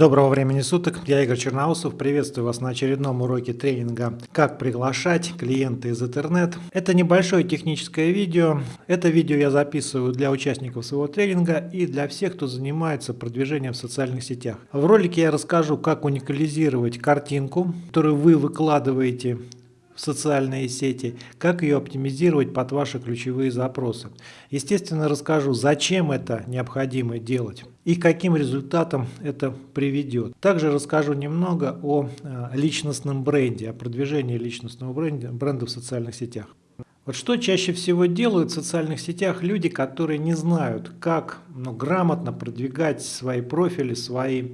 Доброго времени суток, я Игорь Черноусов, приветствую вас на очередном уроке тренинга «Как приглашать клиента из интернет». Это небольшое техническое видео. Это видео я записываю для участников своего тренинга и для всех, кто занимается продвижением в социальных сетях. В ролике я расскажу, как уникализировать картинку, которую вы выкладываете в социальные сети, как ее оптимизировать под ваши ключевые запросы. Естественно, расскажу, зачем это необходимо делать и каким результатом это приведет. Также расскажу немного о э, личностном бренде, о продвижении личностного бренда, бренда в социальных сетях. Вот что чаще всего делают в социальных сетях люди, которые не знают, как ну, грамотно продвигать свои профили, свои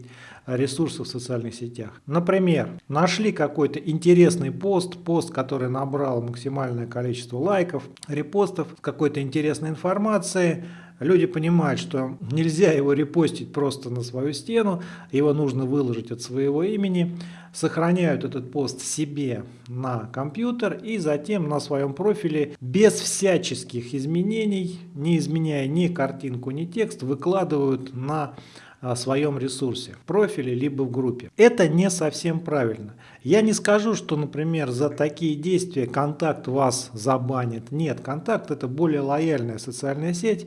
ресурсов в социальных сетях. Например, нашли какой-то интересный пост, пост, который набрал максимальное количество лайков, репостов какой-то интересной информацией, Люди понимают, что нельзя его репостить просто на свою стену, его нужно выложить от своего имени, сохраняют этот пост себе на компьютер и затем на своем профиле без всяческих изменений, не изменяя ни картинку, ни текст, выкладывают на своем ресурсе, в профиле либо в группе. Это не совсем правильно. Я не скажу, что, например, за такие действия контакт вас забанит. Нет, контакт это более лояльная социальная сеть.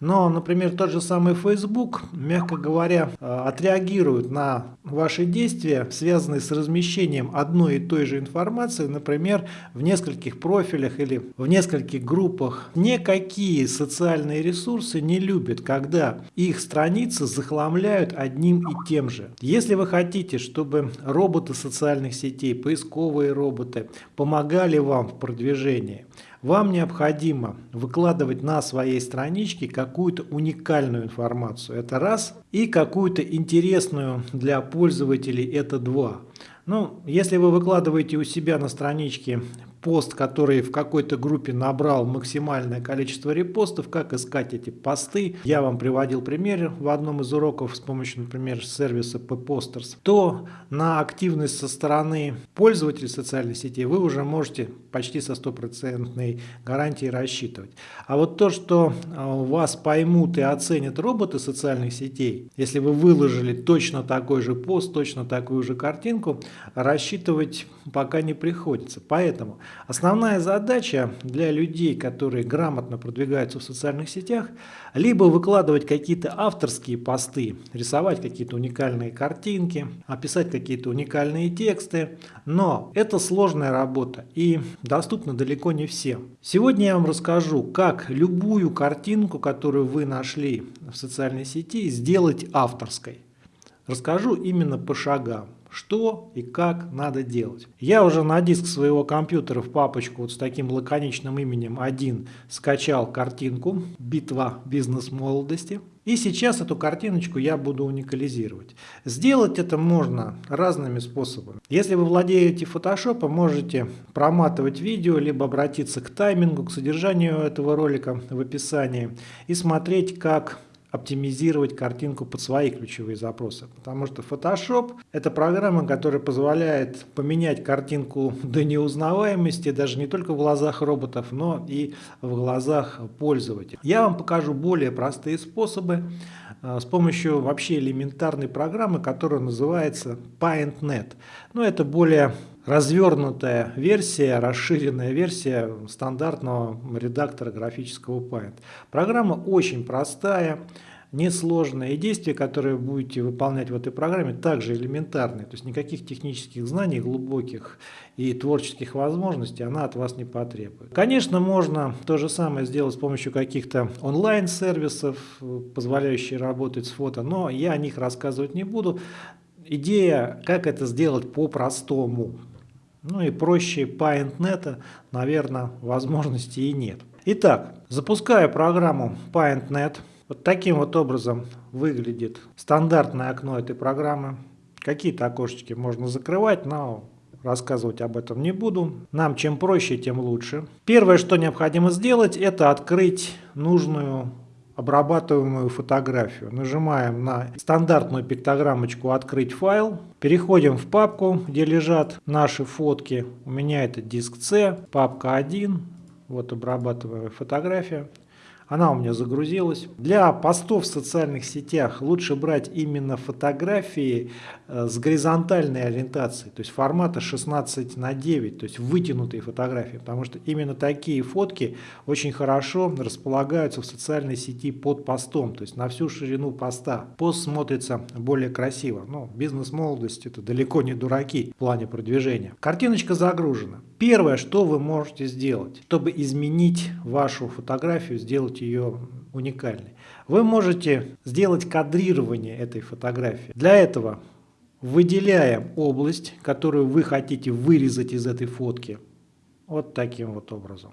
Но, например, тот же самый Facebook, мягко говоря, э, отреагирует на ваши действия, связанные с размещением одной и той же информации, например, в нескольких профилях или в нескольких группах. Никакие социальные ресурсы не любят, когда их страницы захламляют одним и тем же. Если вы хотите, чтобы роботы социальных сетей, поисковые роботы помогали вам в продвижении, вам необходимо выкладывать на своей страничке какую-то уникальную информацию. Это раз. И какую-то интересную для пользователей. Это два. Ну, если вы выкладываете у себя на страничке пост, который в какой-то группе набрал максимальное количество репостов, как искать эти посты. Я вам приводил пример в одном из уроков с помощью, например, сервиса P-Posters. То на активность со стороны пользователей социальной сети вы уже можете почти со стопроцентной гарантией рассчитывать. А вот то, что а, вас поймут и оценят роботы социальных сетей, если вы выложили точно такой же пост, точно такую же картинку, рассчитывать пока не приходится. Поэтому Основная задача для людей, которые грамотно продвигаются в социальных сетях, либо выкладывать какие-то авторские посты, рисовать какие-то уникальные картинки, описать какие-то уникальные тексты, но это сложная работа и доступна далеко не всем. Сегодня я вам расскажу, как любую картинку, которую вы нашли в социальной сети, сделать авторской. Расскажу именно по шагам что и как надо делать. Я уже на диск своего компьютера в папочку вот с таким лаконичным именем 1 скачал картинку «Битва бизнес-молодости». И сейчас эту картиночку я буду уникализировать. Сделать это можно разными способами. Если вы владеете фотошопом, можете проматывать видео, либо обратиться к таймингу, к содержанию этого ролика в описании и смотреть, как оптимизировать картинку под свои ключевые запросы. Потому что Photoshop – это программа, которая позволяет поменять картинку до неузнаваемости даже не только в глазах роботов, но и в глазах пользователя. Я вам покажу более простые способы э, с помощью вообще элементарной программы, которая называется PaintNet. Но это более развернутая версия, расширенная версия стандартного редактора графического Paint. Программа очень простая, несложная, и действия, которые будете выполнять в этой программе, также элементарные. То есть никаких технических знаний глубоких и творческих возможностей она от вас не потребует. Конечно, можно то же самое сделать с помощью каких-то онлайн-сервисов, позволяющих работать с фото, но я о них рассказывать не буду. Идея, как это сделать по-простому. Ну и проще PaintNet, наверное, возможности и нет. Итак, запускаю программу PaintNet. Вот таким вот образом выглядит стандартное окно этой программы. Какие-то окошечки можно закрывать, но рассказывать об этом не буду. Нам чем проще, тем лучше. Первое, что необходимо сделать, это открыть нужную обрабатываемую фотографию. Нажимаем на стандартную пиктограммочку «Открыть файл». Переходим в папку, где лежат наши фотки. У меня это диск C, папка 1. Вот обрабатываемая фотография. Она у меня загрузилась. Для постов в социальных сетях лучше брать именно фотографии э, с горизонтальной ориентацией, то есть формата 16 на 9, то есть вытянутые фотографии, потому что именно такие фотки очень хорошо располагаются в социальной сети под постом, то есть на всю ширину поста. Пост смотрится более красиво. Ну, бизнес-молодость это далеко не дураки в плане продвижения. Картиночка загружена. Первое, что вы можете сделать, чтобы изменить вашу фотографию, сделать ее уникальной. Вы можете сделать кадрирование этой фотографии. Для этого выделяем область, которую вы хотите вырезать из этой фотки. Вот таким вот образом.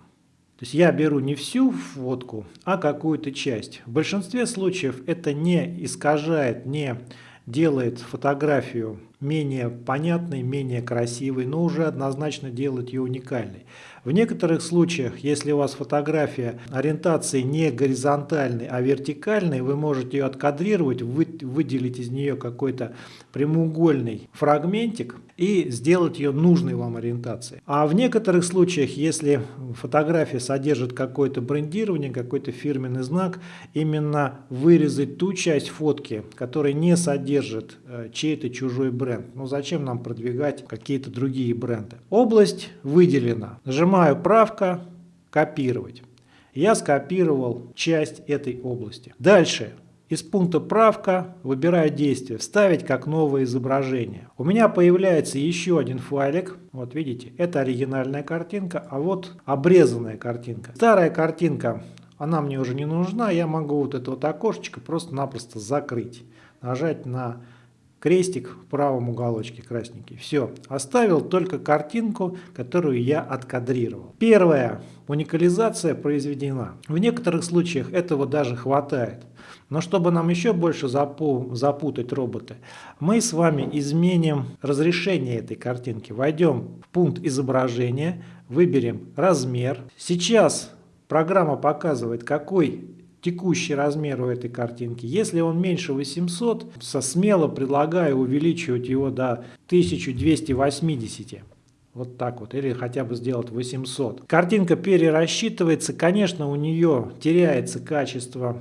То есть я беру не всю фотку, а какую-то часть. В большинстве случаев это не искажает, не делает фотографию менее понятной, менее красивой, но уже однозначно делает ее уникальной. В некоторых случаях, если у вас фотография ориентации не горизонтальной, а вертикальной, вы можете ее откадрировать, вы, выделить из нее какой-то прямоугольный фрагментик и сделать ее нужной вам ориентацией. А в некоторых случаях, если фотография содержит какое-то брендирование, какой-то фирменный знак, именно вырезать ту часть фотки, которая не содержит э, чей-то чужой бренд. Ну зачем нам продвигать какие-то другие бренды? Область выделена. Нажимаем Нажимаю правка, копировать. Я скопировал часть этой области. Дальше. Из пункта правка выбираю действие «Вставить как новое изображение». У меня появляется еще один файлик. Вот видите, это оригинальная картинка, а вот обрезанная картинка. Старая картинка, она мне уже не нужна. Я могу вот это вот окошечко просто-напросто закрыть. Нажать на крестик в правом уголочке красненький. Все, оставил только картинку, которую я откадрировал. Первая уникализация произведена. В некоторых случаях этого даже хватает. Но чтобы нам еще больше запу запутать роботы, мы с вами изменим разрешение этой картинки. Войдем в пункт изображения, выберем размер. Сейчас программа показывает, какой текущий размер у этой картинки. Если он меньше 800, со смело предлагаю увеличивать его до 1280. Вот так вот, или хотя бы сделать 800. Картинка перерасчитывается, конечно, у нее теряется качество,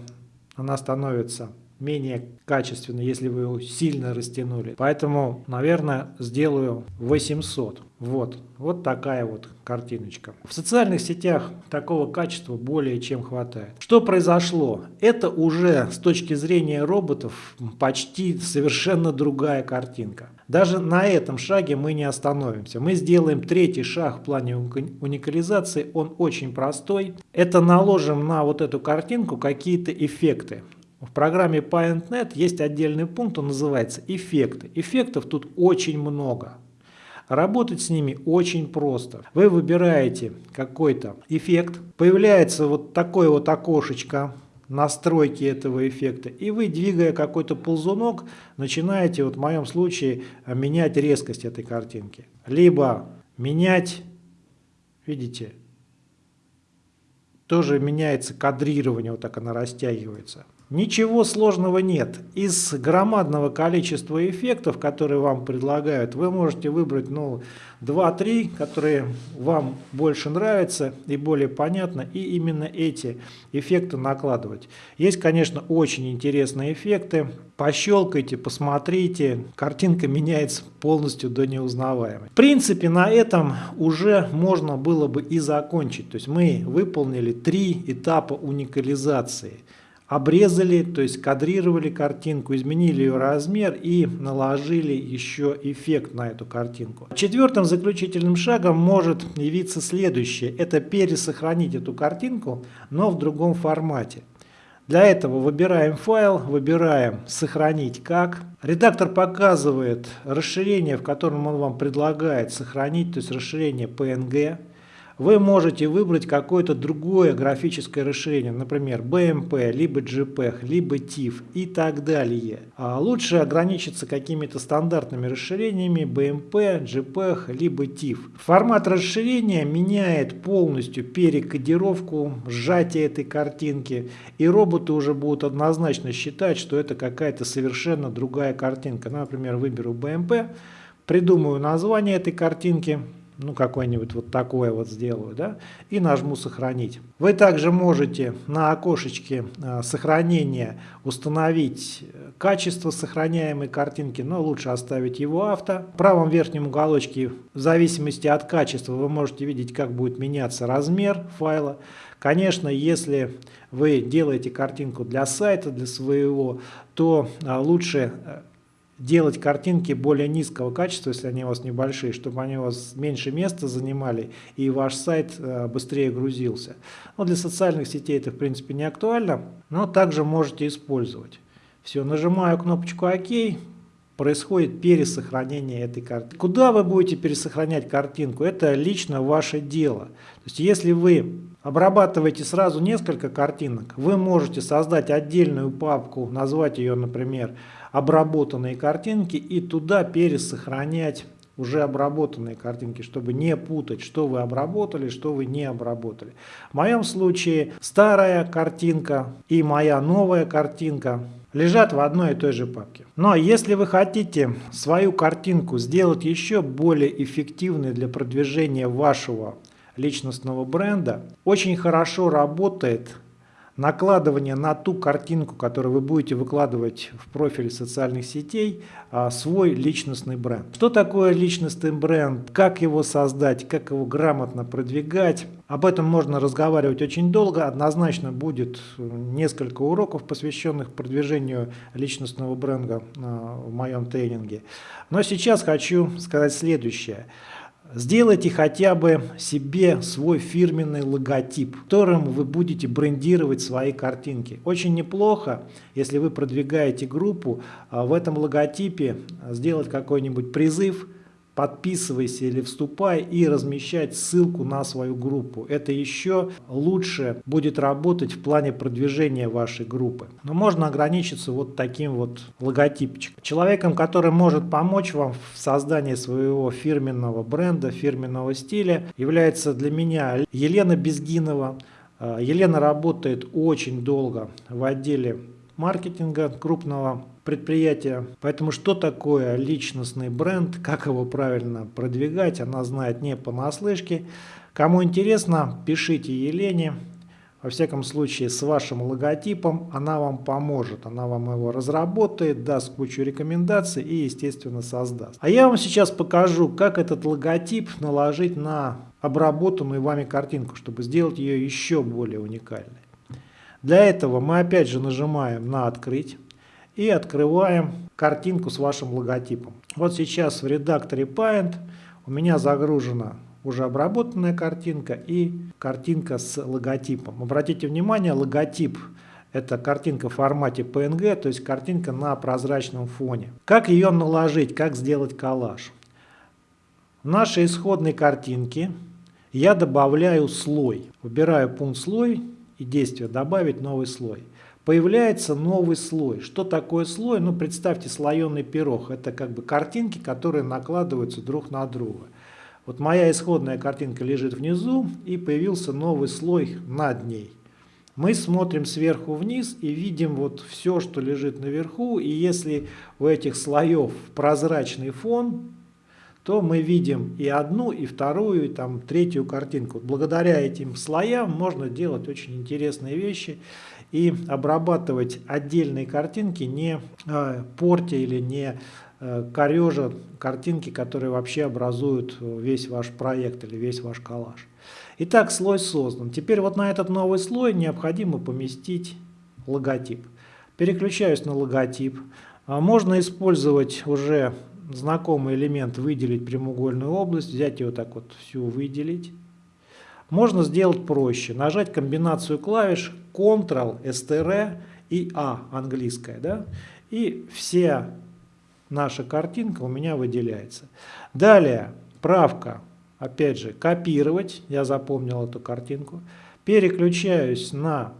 она становится менее качественно, если вы его сильно растянули. Поэтому, наверное, сделаю 800. Вот, вот такая вот картиночка. В социальных сетях такого качества более чем хватает. Что произошло? Это уже с точки зрения роботов почти совершенно другая картинка. Даже на этом шаге мы не остановимся. Мы сделаем третий шаг в плане уникализации. Он очень простой. Это наложим на вот эту картинку какие-то эффекты. В программе PaintNet есть отдельный пункт, он называется «Эффекты». Эффектов тут очень много. Работать с ними очень просто. Вы выбираете какой-то эффект, появляется вот такое вот окошечко настройки этого эффекта, и вы, двигая какой-то ползунок, начинаете, вот в моем случае, менять резкость этой картинки. Либо менять, видите, тоже меняется кадрирование, вот так она растягивается. Ничего сложного нет. Из громадного количества эффектов, которые вам предлагают, вы можете выбрать ну, 2-3, которые вам больше нравятся и более понятно, и именно эти эффекты накладывать. Есть, конечно, очень интересные эффекты. Пощелкайте, посмотрите, картинка меняется полностью до неузнаваемой. В принципе, на этом уже можно было бы и закончить. То есть мы выполнили три этапа уникализации – обрезали, то есть кадрировали картинку, изменили ее размер и наложили еще эффект на эту картинку. Четвертым заключительным шагом может явиться следующее. Это пересохранить эту картинку, но в другом формате. Для этого выбираем файл, выбираем «Сохранить как». Редактор показывает расширение, в котором он вам предлагает сохранить, то есть расширение PNG вы можете выбрать какое-то другое графическое расширение, например, BMP, либо JPEG, либо TIFF и так далее. А лучше ограничиться какими-то стандартными расширениями BMP, JPEG, либо TIFF. Формат расширения меняет полностью перекодировку, сжатие этой картинки, и роботы уже будут однозначно считать, что это какая-то совершенно другая картинка. Например, выберу BMP, придумаю название этой картинки, ну, какое-нибудь вот такое вот сделаю, да, и нажму «Сохранить». Вы также можете на окошечке э, сохранения установить качество сохраняемой картинки, но лучше оставить его авто. В правом верхнем уголочке, в зависимости от качества, вы можете видеть, как будет меняться размер файла. Конечно, если вы делаете картинку для сайта, для своего, то а, лучше э, делать картинки более низкого качества, если они у вас небольшие, чтобы они у вас меньше места занимали и ваш сайт э, быстрее грузился. Но для социальных сетей это в принципе не актуально, но также можете использовать. Все, нажимаю кнопочку ОК, происходит пересохранение этой картинки. Куда вы будете пересохранять картинку, это лично ваше дело. То есть если вы обрабатываете сразу несколько картинок, вы можете создать отдельную папку, назвать ее, например, обработанные картинки и туда пересохранять уже обработанные картинки, чтобы не путать, что вы обработали, что вы не обработали. В моем случае старая картинка и моя новая картинка лежат в одной и той же папке. Но если вы хотите свою картинку сделать еще более эффективной для продвижения вашего личностного бренда, очень хорошо работает накладывание на ту картинку, которую вы будете выкладывать в профиль социальных сетей, а, свой личностный бренд. Что такое личностный бренд, как его создать, как его грамотно продвигать. Об этом можно разговаривать очень долго. Однозначно будет несколько уроков, посвященных продвижению личностного бренда а, в моем тренинге. Но сейчас хочу сказать следующее. Сделайте хотя бы себе свой фирменный логотип, которым вы будете брендировать свои картинки. Очень неплохо, если вы продвигаете группу, а в этом логотипе сделать какой-нибудь призыв – подписывайся или вступай и размещать ссылку на свою группу. Это еще лучше будет работать в плане продвижения вашей группы. Но можно ограничиться вот таким вот логотипчиком. Человеком, который может помочь вам в создании своего фирменного бренда, фирменного стиля, является для меня Елена Безгинова. А, Елена работает очень долго в отделе маркетинга крупного предприятия. Поэтому что такое личностный бренд, как его правильно продвигать, она знает не понаслышке. Кому интересно, пишите Елене. Во всяком случае, с вашим логотипом она вам поможет. Она вам его разработает, даст кучу рекомендаций и, естественно, создаст. А я вам сейчас покажу, как этот логотип наложить на обработанную вами картинку, чтобы сделать ее еще более уникальной. Для этого мы опять же нажимаем на «Открыть» и открываем картинку с вашим логотипом. Вот сейчас в редакторе Paint у меня загружена уже обработанная картинка и картинка с логотипом. Обратите внимание, логотип это картинка в формате PNG, то есть картинка на прозрачном фоне. Как ее наложить, как сделать коллаж? В нашей исходной картинке я добавляю слой. Выбираю пункт слой и действие добавить новый слой появляется новый слой. Что такое слой? Ну, представьте слоеный пирог. Это как бы картинки, которые накладываются друг на друга. Вот моя исходная картинка лежит внизу, и появился новый слой над ней. Мы смотрим сверху вниз и видим вот все, что лежит наверху. И если у этих слоев прозрачный фон, то мы видим и одну, и вторую, и там третью картинку. Благодаря этим слоям можно делать очень интересные вещи и обрабатывать отдельные картинки, не э, портя или не э, корежа картинки, которые вообще образуют весь ваш проект или весь ваш коллаж. Итак, слой создан. Теперь вот на этот новый слой необходимо поместить логотип. Переключаюсь на логотип. А можно использовать уже знакомый элемент выделить прямоугольную область, взять ее так вот всю выделить. Можно сделать проще, нажать комбинацию клавиш Ctrl, STR и A английская, да, и вся наша картинка у меня выделяется. Далее, правка, опять же, копировать, я запомнил эту картинку, переключаюсь на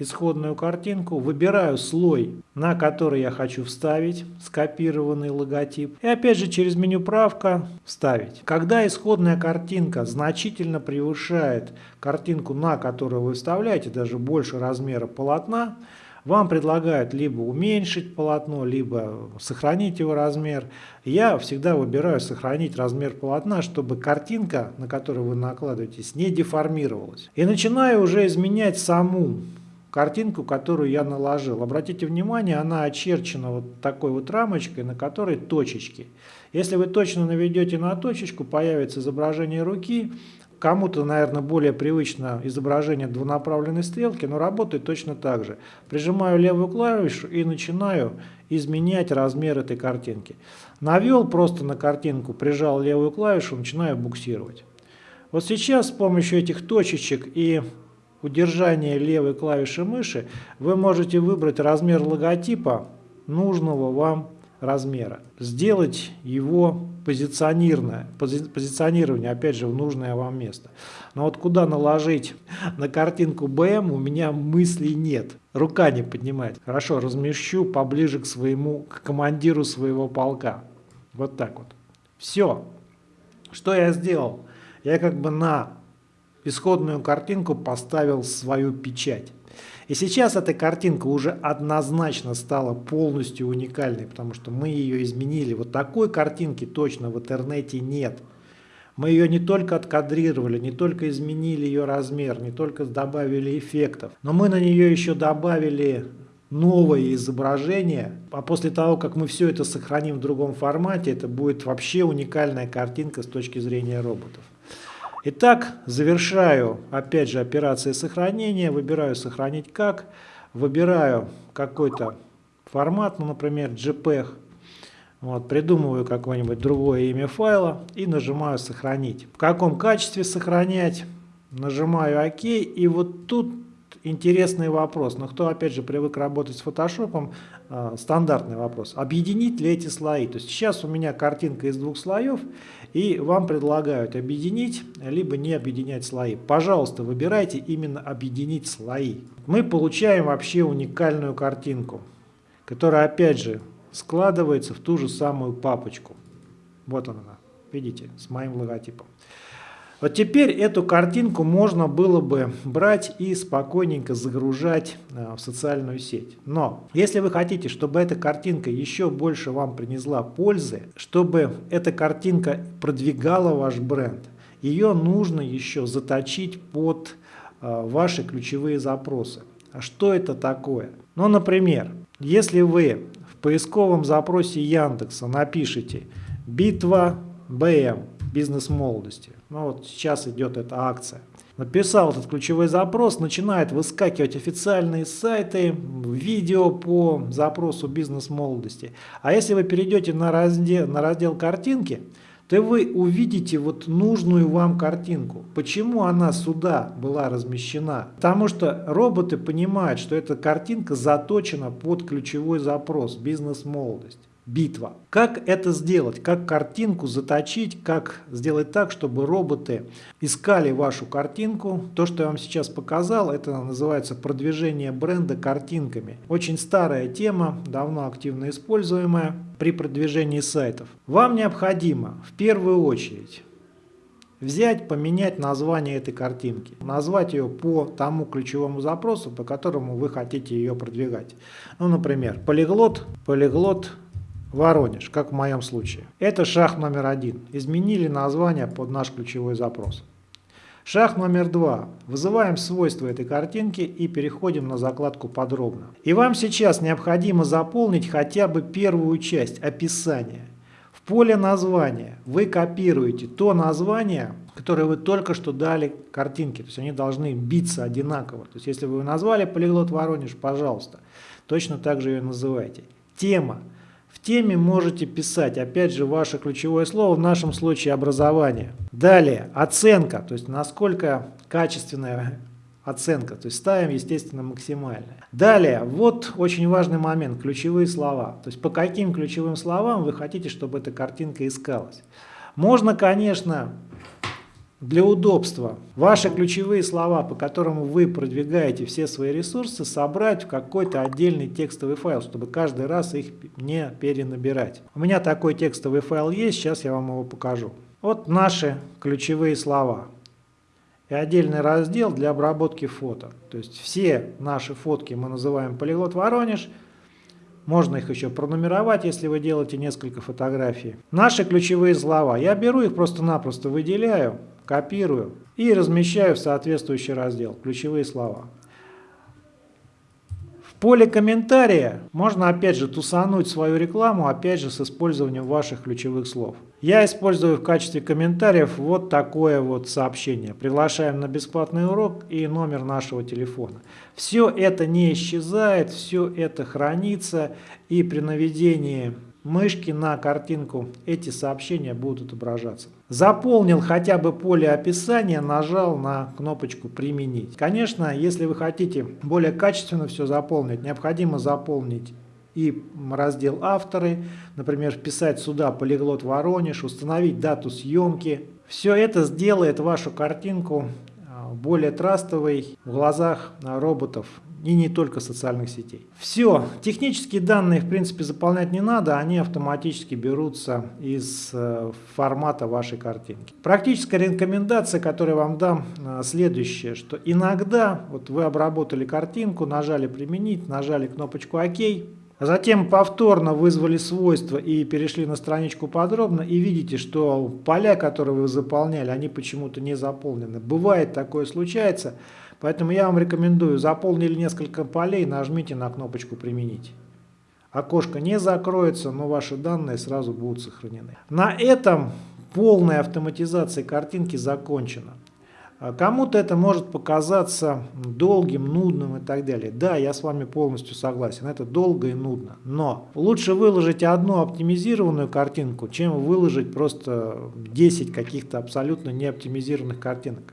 исходную картинку, выбираю слой, на который я хочу вставить скопированный логотип. И опять же через меню правка вставить. Когда исходная картинка значительно превышает картинку, на которую вы вставляете, даже больше размера полотна, Вам предлагают либо уменьшить полотно, либо сохранить его размер. Я всегда выбираю сохранить размер полотна, чтобы картинка, на которую вы накладываетесь, не деформировалась. И начинаю уже изменять саму картинку, которую я наложил. Обратите внимание, она очерчена вот такой вот рамочкой, на которой точечки. Если вы точно наведете на точечку, появится изображение руки, Кому-то, наверное, более привычно изображение двунаправленной стрелки, но работает точно так же. Прижимаю левую клавишу и начинаю изменять размер этой картинки. Навел просто на картинку, прижал левую клавишу, начинаю буксировать. Вот сейчас с помощью этих точечек и удержания левой клавиши мыши вы можете выбрать размер логотипа нужного вам размера. Сделать его позиционированное, пози, позиционирование, опять же, в нужное вам место. Но вот куда наложить на картинку БМ, у меня мыслей нет. Рука не поднимает. Хорошо, размещу поближе к своему, к командиру своего полка. Вот так вот. Все. Что я сделал? Я как бы на исходную картинку поставил свою печать. И сейчас эта картинка уже однозначно стала полностью уникальной, потому что мы ее изменили. Вот такой картинки точно в интернете нет. Мы ее не только откадрировали, не только изменили ее размер, не только добавили эффектов, но мы на нее еще добавили новое изображение, а после того, как мы все это сохраним в другом формате, это будет вообще уникальная картинка с точки зрения роботов. Итак, завершаю опять же операции сохранения, выбираю сохранить как, выбираю какой-то формат, ну, например, JPEG, вот, придумываю какое-нибудь другое имя файла и нажимаю сохранить. В каком качестве сохранять, нажимаю ОК и вот тут интересный вопрос, но кто опять же привык работать с фотошопом, э, стандартный вопрос. Объединить ли эти слои? То есть сейчас у меня картинка из двух слоев, и вам предлагают объединить, либо не объединять слои. Пожалуйста, выбирайте именно объединить слои. Мы получаем вообще уникальную картинку, которая опять же складывается в ту же самую папочку. Вот она, видите, с моим логотипом. Вот теперь эту картинку можно было бы брать и спокойненько загружать э, в социальную сеть. Но если вы хотите, чтобы эта картинка еще больше вам принесла пользы, чтобы эта картинка продвигала ваш бренд, ее нужно еще заточить под э, ваши ключевые запросы. А что это такое? Ну, например, если вы в поисковом запросе Яндекса напишите «Битва БМ», бизнес молодости. Ну вот сейчас идет эта акция. Написал этот ключевой запрос, начинает выскакивать официальные сайты, видео по запросу бизнес молодости. А если вы перейдете на раздел, на раздел картинки, то вы увидите вот нужную вам картинку. Почему она сюда была размещена? Потому что роботы понимают, что эта картинка заточена под ключевой запрос бизнес-молодость битва. Как это сделать? Как картинку заточить? Как сделать так, чтобы роботы искали вашу картинку? То, что я вам сейчас показал, это называется продвижение бренда картинками. Очень старая тема, давно активно используемая при продвижении сайтов. Вам необходимо в первую очередь взять, поменять название этой картинки, назвать ее по тому ключевому запросу, по которому вы хотите ее продвигать. Ну, например, полиглот, полиглот Воронеж, как в моем случае. Это шаг номер один. Изменили название под наш ключевой запрос. Шаг номер два. Вызываем свойства этой картинки и переходим на закладку «Подробно». И вам сейчас необходимо заполнить хотя бы первую часть описания. В поле названия вы копируете то название, которое вы только что дали картинке. То есть они должны биться одинаково. То есть если вы назвали полиглот Воронеж, пожалуйста, точно так же ее называйте. Тема. В теме можете писать, опять же, ваше ключевое слово, в нашем случае образование. Далее, оценка, то есть насколько качественная оценка, то есть ставим, естественно, максимальное. Далее, вот очень важный момент, ключевые слова. То есть по каким ключевым словам вы хотите, чтобы эта картинка искалась. Можно, конечно, для удобства ваши ключевые слова, по которым вы продвигаете все свои ресурсы, собрать в какой-то отдельный текстовый файл, чтобы каждый раз их не перенабирать. У меня такой текстовый файл есть, сейчас я вам его покажу. Вот наши ключевые слова. и отдельный раздел для обработки фото. То есть все наши фотки мы называем полиглот Воронеж. Можно их еще пронумеровать, если вы делаете несколько фотографий. Наши ключевые слова. Я беру их просто-напросто выделяю, копирую и размещаю в соответствующий раздел. Ключевые слова поле комментария можно опять же тусануть свою рекламу, опять же с использованием ваших ключевых слов. Я использую в качестве комментариев вот такое вот сообщение. Приглашаем на бесплатный урок и номер нашего телефона. Все это не исчезает, все это хранится и при наведении мышки на картинку эти сообщения будут отображаться. Заполнил хотя бы поле описания, нажал на кнопочку «Применить». Конечно, если вы хотите более качественно все заполнить, необходимо заполнить и раздел «Авторы», например, вписать сюда «Полиглот Воронеж», установить дату съемки. Все это сделает вашу картинку а, более трастовой в глазах роботов и не только социальных сетей. Все, технические данные в принципе заполнять не надо, они автоматически берутся из э, формата вашей картинки. Практическая рекомендация, которую я вам дам, э, следующая, что иногда вот вы обработали картинку, нажали применить, нажали кнопочку ОК, Затем повторно вызвали свойства и перешли на страничку подробно и видите, что поля, которые вы заполняли, они почему-то не заполнены. Бывает такое случается, поэтому я вам рекомендую, заполнили несколько полей, нажмите на кнопочку «Применить». Окошко не закроется, но ваши данные сразу будут сохранены. На этом полная автоматизация картинки закончена. Кому-то это может показаться долгим, нудным и так далее. Да, я с вами полностью согласен, это долго и нудно. Но лучше выложить одну оптимизированную картинку, чем выложить просто 10 каких-то абсолютно неоптимизированных картинок.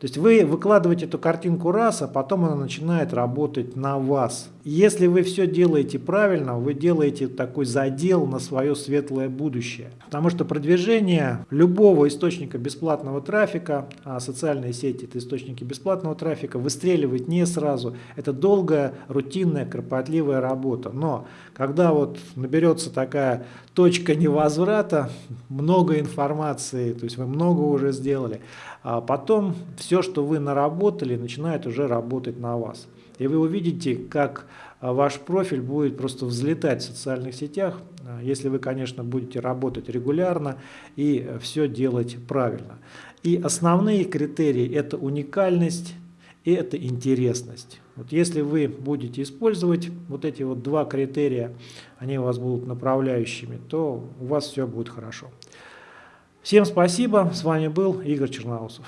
То есть вы выкладываете эту картинку раз, а потом она начинает работать на вас. Если вы все делаете правильно, вы делаете такой задел на свое светлое будущее. Потому что продвижение любого источника бесплатного трафика, а социальные сети это источники бесплатного трафика, выстреливает не сразу. Это долгая, рутинная, кропотливая работа. Но когда вот наберется такая точка невозврата, много информации, то есть вы много уже сделали, а потом все, что вы наработали, начинает уже работать на вас. И вы увидите, как а, ваш профиль будет просто взлетать в социальных сетях, а, если вы, конечно, будете работать регулярно и все делать правильно. И основные критерии – это уникальность и это интересность. Вот если вы будете использовать вот эти вот два критерия, они у вас будут направляющими, то у вас все будет хорошо. Всем спасибо, с вами был Игорь Черноусов.